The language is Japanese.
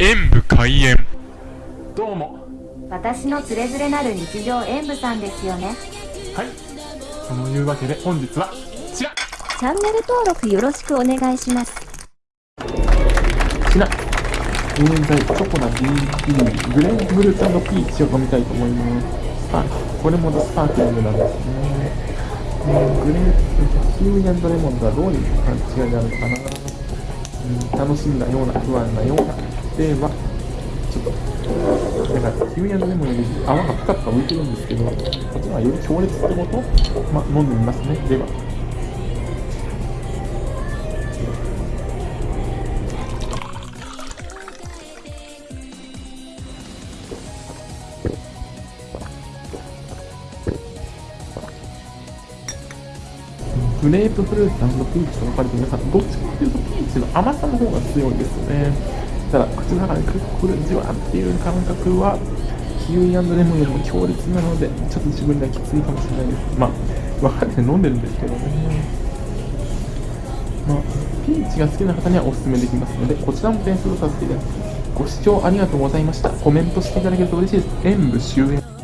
演武開演。どうも。私のつれづれなる日常演舞さんですよね。はい。そのいうわけで本日はこちら。チャンネル登録よろしくお願いします。こちら。現在チョコな BP グレープフルーツピーチを飲みたいと思います。スパークこれもスパークリングなんですね。えーグレープキウイレモンとはどういう感じがあるのかな、うん、楽しみなような不安なようなではちょっとだからキウイレモンより泡がぷかぷか浮いてるんですけどこっちはより強烈ってことまあ飲んでみますね。では。グレープフルーツピーチと分かれて皆さんどっちかっていうとピーチの甘さの方が強いですよね。ただ口の中でくるくるじわっていう感覚はキウイレモンよりも強烈なのでちょっと自分ではきついかもしれないです。まあ分かって飲んでるんですけどね。まあピーチが好きな方にはおすすめできますのでこちらも点数をさせていただきます。ご視聴ありがとうございました。コメントしていただけると嬉しいです。演武終演。